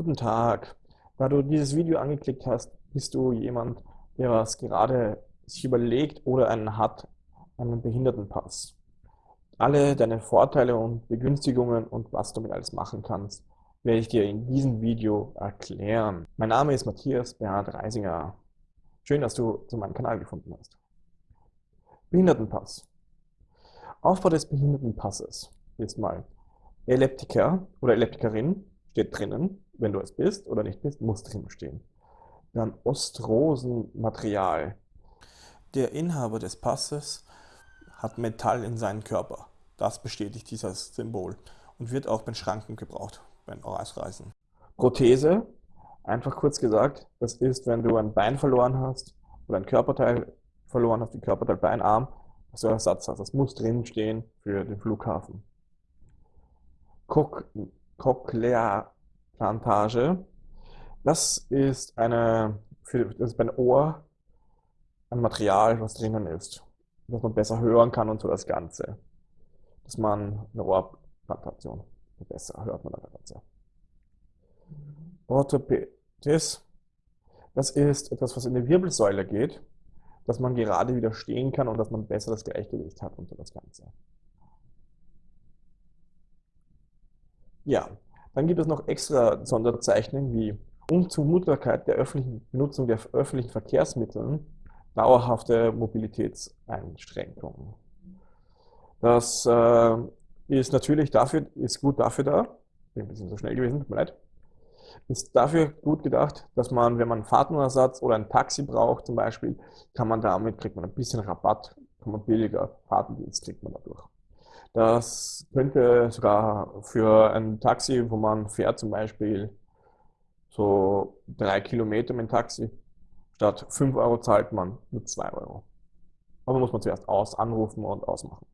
Guten Tag. Da du dieses Video angeklickt hast, bist du jemand, der was gerade sich überlegt oder einen hat, einen Behindertenpass. Alle deine Vorteile und Begünstigungen und was du damit alles machen kannst, werde ich dir in diesem Video erklären. Mein Name ist Matthias Bernhard Reisinger. Schön, dass du zu meinem Kanal gefunden hast. Behindertenpass. Aufbau des Behindertenpasses ist mal Epileptiker oder Epileptikerin steht drinnen, wenn du es bist oder nicht bist, muss drin stehen. Dann Ostrosenmaterial. Der Inhaber des Passes hat Metall in seinem Körper. Das bestätigt dieses Symbol und wird auch bei Schranken gebraucht, beim Ausreisen. Prothese, einfach kurz gesagt, das ist, wenn du ein Bein verloren hast oder ein Körperteil verloren hast, die Körperteil Beinarm, dass du Ersatz hast. Das muss drin stehen für den Flughafen. Cochlea-Plantage. Das ist eine, für, das ist beim Ohr ein Material, was drinnen ist, dass man besser hören kann und so das Ganze. Dass man eine Ohrplantation besser hört man das Ganze. Orthopädis. Das ist etwas, was in die Wirbelsäule geht, dass man gerade wieder stehen kann und dass man besser das Gleichgewicht hat und so das Ganze. Ja, dann gibt es noch extra Sonderzeichnungen wie Unzumutbarkeit der öffentlichen Benutzung der öffentlichen Verkehrsmittel, dauerhafte Mobilitätseinschränkungen. Das äh, ist natürlich dafür, ist gut dafür da, bin ein bisschen so schnell gewesen, tut mir leid, ist dafür gut gedacht, dass man, wenn man einen Fahrtenersatz oder ein Taxi braucht zum Beispiel, kann man damit, kriegt man ein bisschen Rabatt, kann man billiger Fahrtendienst kriegt man dadurch. Das könnte sogar für ein Taxi, wo man fährt zum Beispiel so drei Kilometer mit dem Taxi, statt 5 Euro zahlt man nur 2 Euro. Aber muss man zuerst aus anrufen und ausmachen.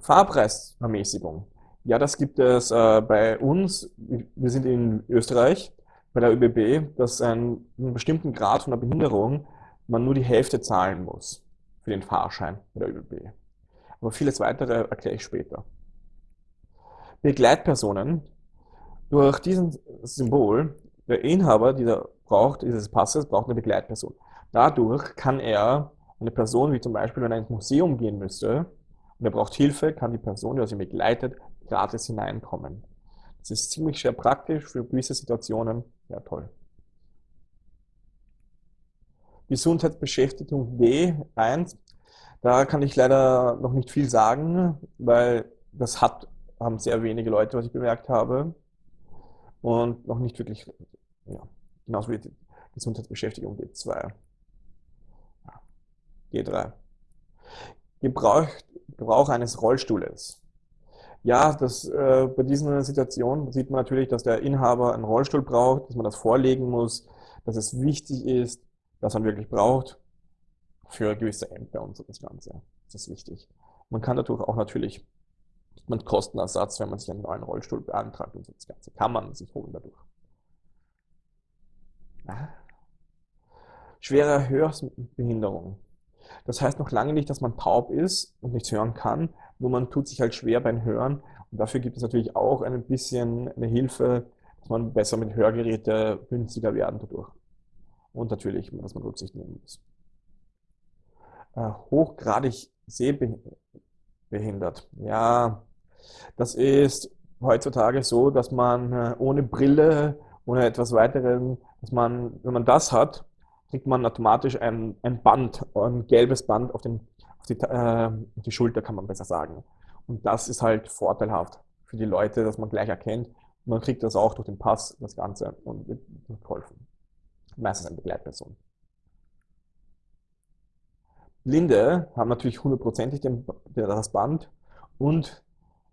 Fahrpreisermäßigung. Ja, das gibt es äh, bei uns. Wir sind in Österreich bei der ÖBB, dass ein, einen bestimmten Grad von der Behinderung man nur die Hälfte zahlen muss für den Fahrschein bei der ÖBB. Aber vieles weitere erkläre ich später. Begleitpersonen. Durch diesen Symbol, der Inhaber dieser braucht, dieses Passes braucht eine Begleitperson. Dadurch kann er eine Person, wie zum Beispiel, wenn er ins Museum gehen müsste und er braucht Hilfe, kann die Person, die ihn begleitet, gratis hineinkommen. Das ist ziemlich sehr praktisch für gewisse Situationen. Ja, toll. Gesundheitsbeschäftigung D1 da kann ich leider noch nicht viel sagen, weil das hat, haben sehr wenige Leute, was ich bemerkt habe. Und noch nicht wirklich, ja, genauso wie die Gesundheitsbeschäftigung G2. G3. Gebrauch, Gebrauch eines Rollstuhles. Ja, das, äh, bei diesen Situationen sieht man natürlich, dass der Inhaber einen Rollstuhl braucht, dass man das vorlegen muss, dass es wichtig ist, dass man wirklich braucht für gewisse Ämter und so das Ganze. Das ist wichtig. Man kann dadurch auch natürlich man Kostenersatz, wenn man sich einen neuen Rollstuhl beantragt und so das Ganze. Kann man sich holen dadurch. Schwere Hörbehinderung. Das heißt noch lange nicht, dass man taub ist und nichts hören kann, nur man tut sich halt schwer beim Hören. Und dafür gibt es natürlich auch ein bisschen eine Hilfe, dass man besser mit Hörgeräte günstiger werden dadurch. Und natürlich, dass man Rücksicht nehmen muss äh, hochgradig sehbehindert. Ja, das ist heutzutage so, dass man äh, ohne Brille, ohne etwas weiteren, dass man, wenn man das hat, kriegt man automatisch ein, ein Band, ein gelbes Band auf, den, auf, die, äh, die Schulter, kann man besser sagen. Und das ist halt vorteilhaft für die Leute, dass man gleich erkennt. man kriegt das auch durch den Pass, das Ganze, und wird geholfen. Meistens eine Begleitperson. Blinde haben natürlich hundertprozentig das Band und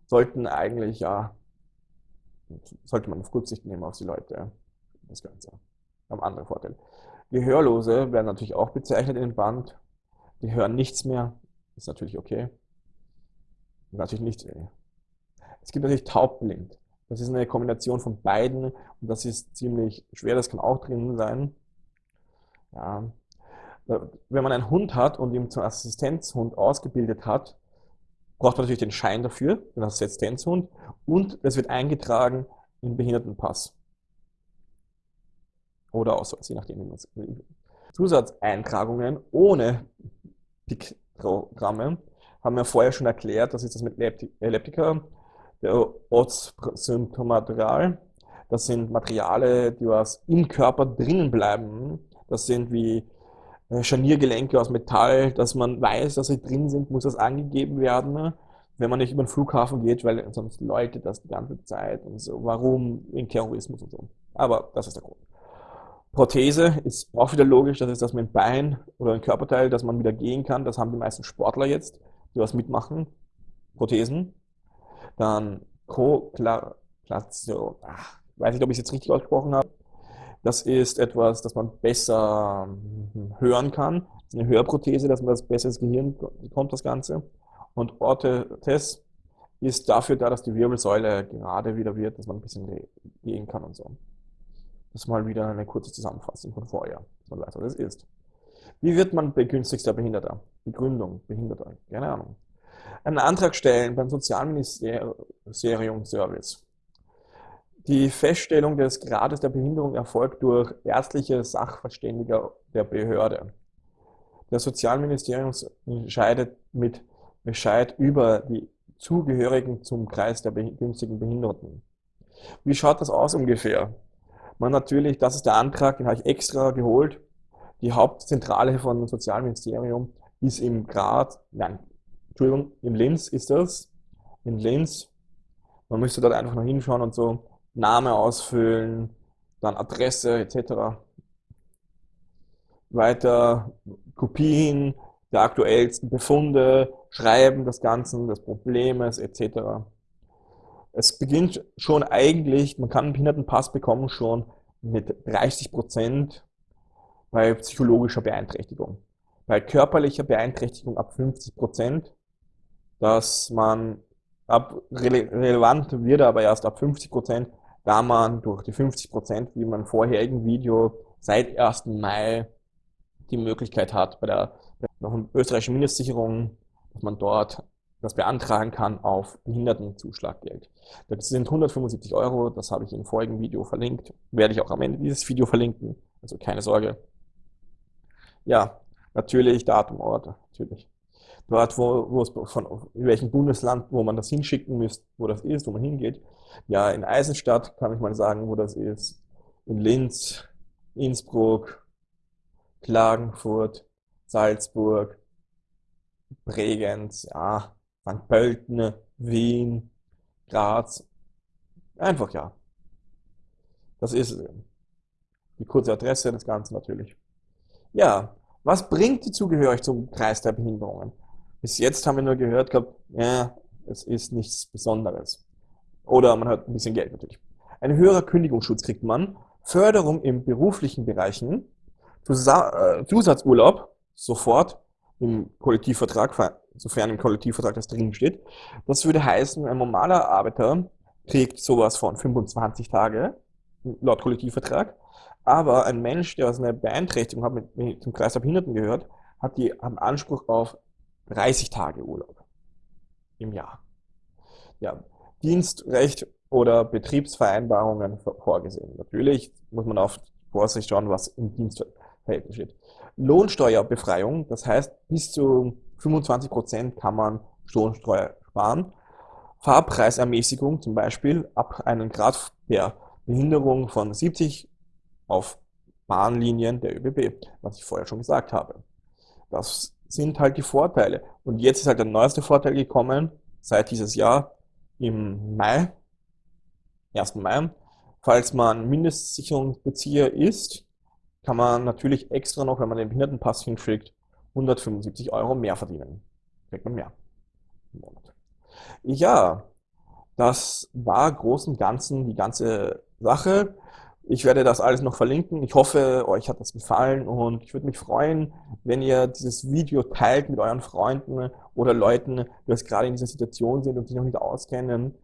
sollten eigentlich, ja, sollte man auf Rücksicht nehmen auf die Leute, das Ganze. Haben andere Vorteile. Gehörlose werden natürlich auch bezeichnet in dem Band. Die hören nichts mehr, ist natürlich okay. Natürlich nicht. Es gibt natürlich taubblind. Das ist eine Kombination von beiden und das ist ziemlich schwer, das kann auch drin sein. Ja, wenn man einen Hund hat und ihn zum Assistenzhund ausgebildet hat, braucht man natürlich den Schein dafür, den Assistenzhund, und es wird eingetragen, im Behindertenpass. Oder Ausweis, je nachdem, wie man es will. Zusatzeintragungen ohne Piktogramme haben wir vorher schon erklärt, das ist das mit Elliptika, der Ortssymptomaterial. Das sind Materiale, die was im Körper drinnen bleiben. Das sind wie äh, Scharniergelenke aus Metall, dass man weiß, dass sie drin sind, muss das angegeben werden, wenn man nicht über den Flughafen geht, weil sonst Leute das die ganze Zeit und so. Warum? Wegen Terrorismus und so. Aber das ist der Grund. Prothese ist auch wieder logisch, das ist das mit dem Bein oder ein Körperteil, dass man wieder gehen kann. Das haben die meisten Sportler jetzt, die was mitmachen. Prothesen. Dann Koklation. Weiß nicht, ob ich es jetzt richtig ausgesprochen habe. Das ist etwas, das man besser hm, hören kann. Das ist eine Hörprothese, dass man das besser ins Gehirn bekommt, das Ganze. Und Orthes ist dafür da, dass die Wirbelsäule gerade wieder wird, dass man ein bisschen gehen kann und so. Das ist mal wieder eine kurze Zusammenfassung von vorher, dass man weiß, was das ist. Wie wird man begünstigter Behinderter? Begründung, Behinderter, keine Ahnung. Einen Antrag stellen beim Sozialministerium Service. Die Feststellung des Grades der Behinderung erfolgt durch ärztliche Sachverständiger der Behörde. Das Sozialministerium entscheidet mit Bescheid über die Zugehörigen zum Kreis der günstigen Behinderten. Wie schaut das aus ungefähr? Man natürlich, das ist der Antrag, den habe ich extra geholt. Die Hauptzentrale von Sozialministerium ist im Grad, nein, Entschuldigung, in Linz ist das. In Linz. Man müsste dort einfach noch hinschauen und so. Name ausfüllen, dann Adresse etc. Weiter Kopien der aktuellsten Befunde, Schreiben des Ganzen, des Problems etc. Es beginnt schon eigentlich, man kann einen Behindertenpass bekommen schon mit 30 Prozent bei psychologischer Beeinträchtigung. Bei körperlicher Beeinträchtigung ab 50 Prozent, dass man ab relevant wird aber erst ab 50 Prozent, da man durch die 50 Prozent, wie man im vorherigen Video, seit 1. Mai die Möglichkeit hat, bei der noch österreichischen Mindestsicherung, dass man dort das beantragen kann auf Behindertenzuschlaggeld. Das sind 175 Euro, das habe ich im vorigen Video verlinkt, werde ich auch am Ende dieses Video verlinken, also keine Sorge. Ja, natürlich Datum, Ort, natürlich. Dort, wo, wo es von in welchem Bundesland, wo man das hinschicken müsst, wo das ist, wo man hingeht. Ja, in Eisenstadt kann ich mal sagen, wo das ist. In Linz, Innsbruck, Klagenfurt, Salzburg, Bregenz, ja, St. Pölten, Wien, Graz. Einfach ja. Das ist die kurze Adresse des Ganzen natürlich. Ja, was bringt die Zugehörigkeit zum Kreis der Behinderungen? Bis jetzt haben wir nur gehört gehabt, ja, es ist nichts Besonderes. Oder man hat ein bisschen Geld natürlich. Ein höherer Kündigungsschutz kriegt man, Förderung im beruflichen Bereichen, äh, Zusatzurlaub sofort im Kollektivvertrag, sofern im Kollektivvertrag das drin steht. Das würde heißen, ein normaler Arbeiter kriegt sowas von 25 Tage laut Kollektivvertrag, aber ein Mensch, der aus einer Beeinträchtigung hat, mit, mit zum Kreis der Behinderten gehört, hat die haben Anspruch auf 30 Tage Urlaub im Jahr. Ja, Dienstrecht oder Betriebsvereinbarungen vorgesehen. Natürlich muss man auf Vorsicht schauen, was im Dienstverhältnis steht. Lohnsteuerbefreiung, das heißt, bis zu 25 Prozent kann man Lohnsteuer sparen. Fahrpreisermäßigung zum Beispiel ab einem Grad der Behinderung von 70 auf Bahnlinien der ÖBB, was ich vorher schon gesagt habe. Das sind halt die Vorteile. Und jetzt ist halt der neueste Vorteil gekommen, seit dieses Jahr im Mai, 1. Mai. Falls man Mindestsicherungsbezieher ist, kann man natürlich extra noch, wenn man den Behindertenpass hinschickt, 175 Euro mehr verdienen. Kriegt man mehr im Monat. Ja, das war groß und ganzen die ganze Sache. Ich werde das alles noch verlinken. Ich hoffe, euch hat das gefallen und ich würde mich freuen, wenn ihr dieses Video teilt mit euren Freunden oder Leuten, die jetzt gerade in dieser Situation sind und sich noch nicht auskennen.